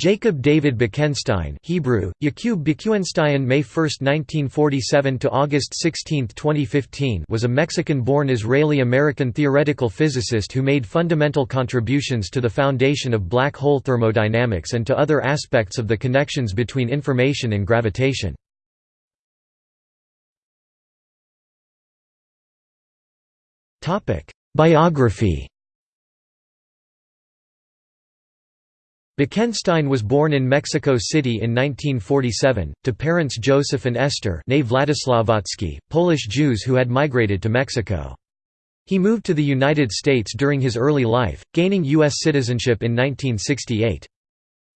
Jacob David Bekenstein Hebrew, May 1, 1947 to August 16, 2015 was a Mexican-born Israeli-American theoretical physicist who made fundamental contributions to the foundation of black hole thermodynamics and to other aspects of the connections between information and gravitation. Biography Bekenstein was born in Mexico City in 1947, to parents Joseph and Esther Polish Jews who had migrated to Mexico. He moved to the United States during his early life, gaining U.S. citizenship in 1968.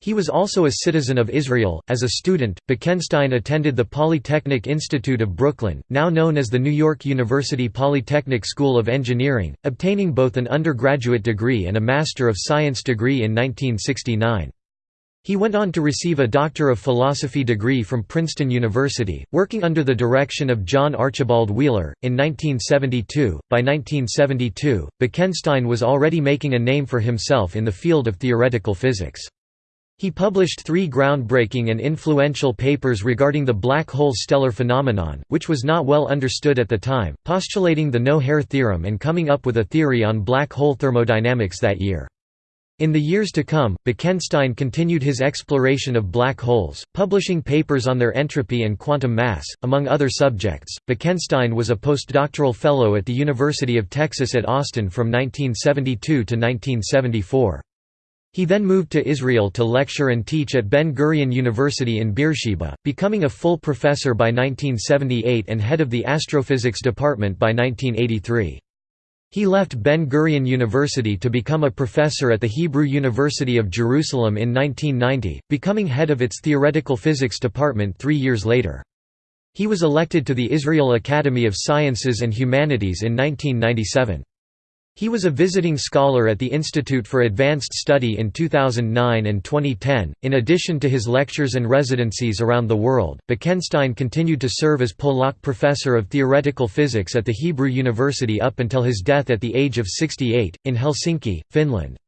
He was also a citizen of Israel. As a student, Bekenstein attended the Polytechnic Institute of Brooklyn, now known as the New York University Polytechnic School of Engineering, obtaining both an undergraduate degree and a Master of Science degree in 1969. He went on to receive a Doctor of Philosophy degree from Princeton University, working under the direction of John Archibald Wheeler, in 1972. By 1972, Bekenstein was already making a name for himself in the field of theoretical physics. He published three groundbreaking and influential papers regarding the black hole stellar phenomenon, which was not well understood at the time, postulating the no-hair theorem and coming up with a theory on black hole thermodynamics that year. In the years to come, Bekenstein continued his exploration of black holes, publishing papers on their entropy and quantum mass, among other subjects. Bekenstein was a postdoctoral fellow at the University of Texas at Austin from 1972 to 1974. He then moved to Israel to lecture and teach at Ben-Gurion University in Beersheba, becoming a full professor by 1978 and head of the astrophysics department by 1983. He left Ben-Gurion University to become a professor at the Hebrew University of Jerusalem in 1990, becoming head of its theoretical physics department three years later. He was elected to the Israel Academy of Sciences and Humanities in 1997. He was a visiting scholar at the Institute for Advanced Study in 2009 and 2010. In addition to his lectures and residencies around the world, Bekenstein continued to serve as Polak Professor of Theoretical Physics at the Hebrew University up until his death at the age of 68, in Helsinki, Finland.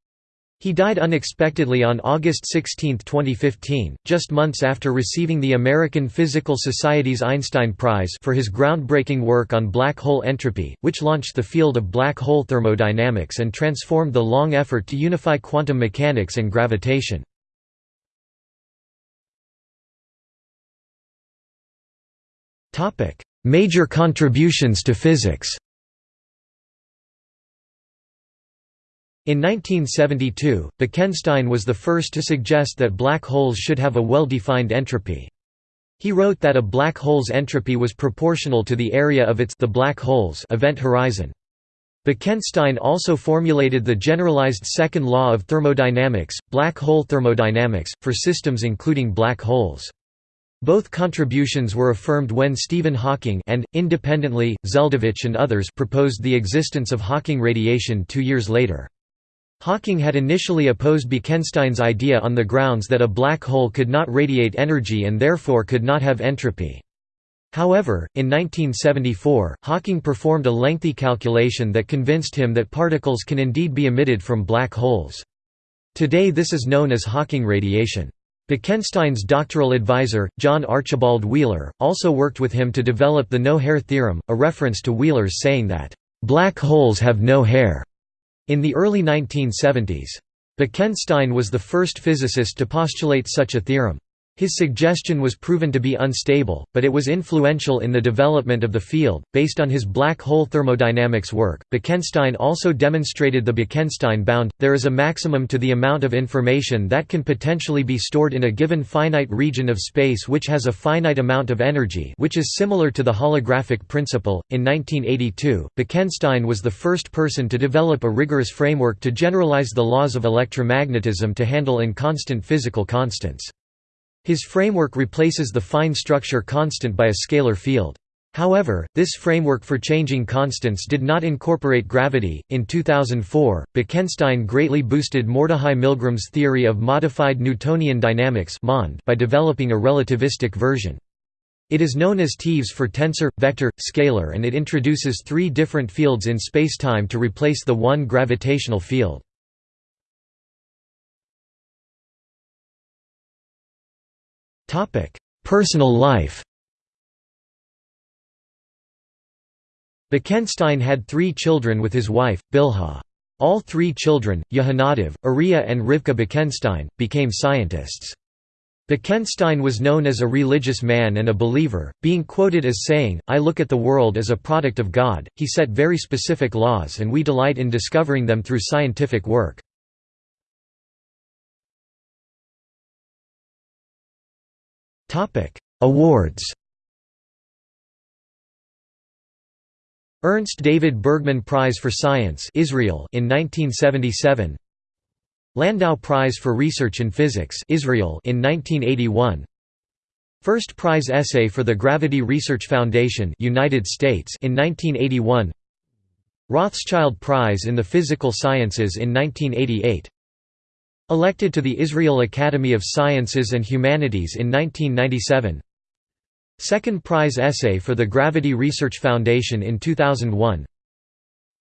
He died unexpectedly on August 16, 2015, just months after receiving the American Physical Society's Einstein Prize for his groundbreaking work on black hole entropy, which launched the field of black hole thermodynamics and transformed the long effort to unify quantum mechanics and gravitation. Major contributions to physics In 1972, Bekenstein was the first to suggest that black holes should have a well-defined entropy. He wrote that a black hole's entropy was proportional to the area of its the black hole's event horizon. Bekenstein also formulated the generalized second law of thermodynamics, black hole thermodynamics, for systems including black holes. Both contributions were affirmed when Stephen Hawking and, independently, Zeldovich and others proposed the existence of Hawking radiation two years later. Hawking had initially opposed Bekenstein's idea on the grounds that a black hole could not radiate energy and therefore could not have entropy. However, in 1974, Hawking performed a lengthy calculation that convinced him that particles can indeed be emitted from black holes. Today this is known as Hawking radiation. Bekenstein's doctoral advisor, John Archibald Wheeler, also worked with him to develop the no-hair theorem, a reference to Wheeler's saying that, "...black holes have no hair." In the early 1970s. Bekenstein was the first physicist to postulate such a theorem. His suggestion was proven to be unstable, but it was influential in the development of the field. Based on his black hole thermodynamics work, Bekenstein also demonstrated the Bekenstein bound. There is a maximum to the amount of information that can potentially be stored in a given finite region of space which has a finite amount of energy, which is similar to the holographic principle. In 1982, Bekenstein was the first person to develop a rigorous framework to generalize the laws of electromagnetism to handle inconstant physical constants. His framework replaces the fine structure constant by a scalar field. However, this framework for changing constants did not incorporate gravity. In 2004, Bekenstein greatly boosted Mordechai Milgrom's theory of modified Newtonian dynamics by developing a relativistic version. It is known as TeVeS for tensor, vector, scalar and it introduces three different fields in spacetime to replace the one gravitational field. Personal life Bekenstein had three children with his wife, Bilha. All three children, Yehonadav, Uriah and Rivka Bekenstein, became scientists. Bekenstein was known as a religious man and a believer, being quoted as saying, I look at the world as a product of God. He set very specific laws and we delight in discovering them through scientific work. Awards Ernst David Bergmann Prize for Science Israel in 1977 Landau Prize for Research in Physics Israel in 1981 First Prize Essay for the Gravity Research Foundation United States in 1981 Rothschild Prize in the Physical Sciences in 1988 Elected to the Israel Academy of Sciences and Humanities in 1997 Second Prize Essay for the Gravity Research Foundation in 2001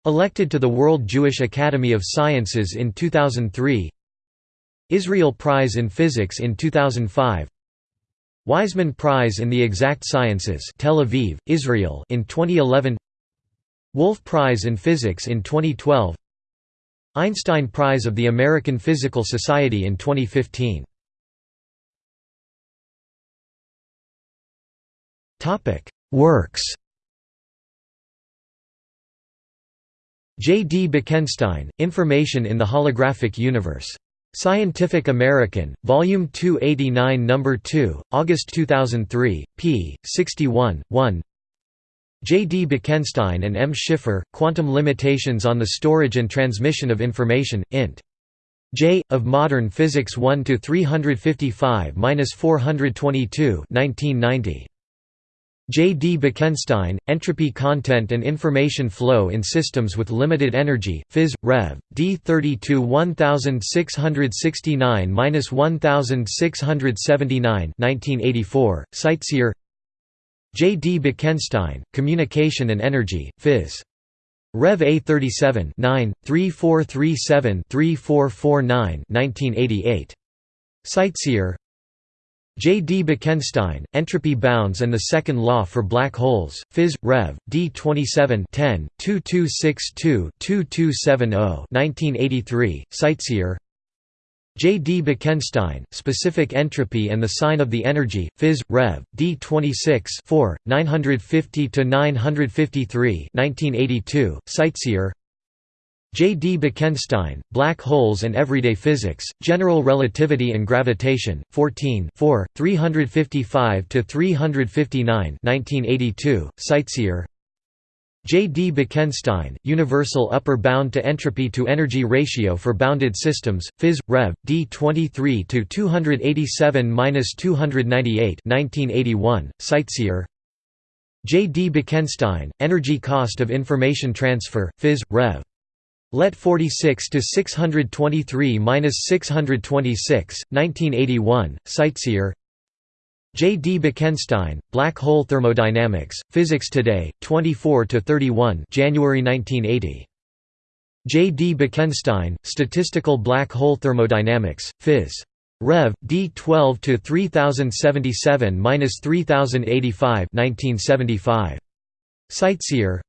Elected to the World Jewish Academy of Sciences in 2003 Israel Prize in Physics in 2005 Weizmann Prize in the Exact Sciences Tel Aviv, Israel in 2011 Wolf Prize in Physics in 2012 Einstein Prize of the American Physical Society in 2015 Works J. D. Bekenstein, Information in the Holographic Universe. Scientific American, Volume 289 No. 2, August 2003, p. 61, 1 J. D. Bekenstein and M. Schiffer, Quantum Limitations on the Storage and Transmission of Information, int. J. of Modern Physics 1 to 355-422 1990. J. D. Bekenstein, Entropy Content and Information Flow in Systems with Limited Energy, Phys. Rev. D. 32 1669–1679 1984, CiteSeer J. D. Bekenstein, Communication and Energy, Phys. Rev. A 37 9, 3437-3449 1988. CiteSeer J. D. Bekenstein, Entropy Bounds and the Second Law for Black Holes, Phys. Rev. D. 27 10, 2262-2270 1983, CiteSeer J. D. Bekenstein, Specific Entropy and the Sign of the Energy, Phys. Rev. D. 26 4, 950–953 1982, CiteSeer J. D. Bekenstein, Black Holes and Everyday Physics, General Relativity and Gravitation, 14 4, 355–359 1982, CiteSeer J. D. Bekenstein, Universal Upper Bound to Entropy to Energy Ratio for Bounded Systems, Phys. Rev. D. 23–287–298 1981, CiteSeer J. D. Bekenstein, Energy Cost of Information Transfer, Phys. Rev. Let 46 to 623-626, 1981, CiteSeer J. D. Bekenstein, Black Hole Thermodynamics, Physics Today, 24–31 January 1980. J. D. Bekenstein, Statistical Black Hole Thermodynamics, Phys. Rev. D. 12 to 3077-3085 1975. CiteSeer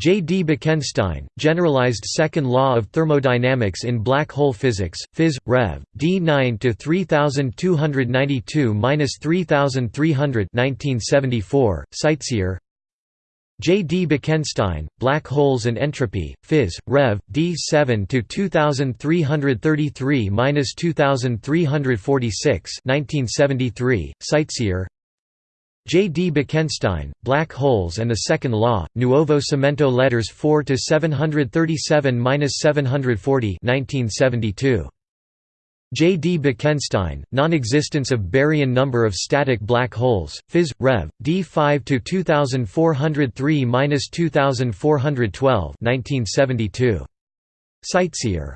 J. D. Bekenstein, Generalized Second Law of Thermodynamics in Black Hole Physics, Phys. Rev. D. 9 to 3292-3300 1974, CiteSeer J. D. Bekenstein, Black Holes and Entropy, Phys. Rev. D. 7 2333-2346 1973, CiteSeer J. D. Bekenstein, Black Holes and the Second Law, Nuovo Cimento Letters 4 to 737-740 1972. J. D. Bekenstein, Non-existence of baryon number of static black holes, Phys. Rev. D. 5 to 2403-2412 1972. CiteSeer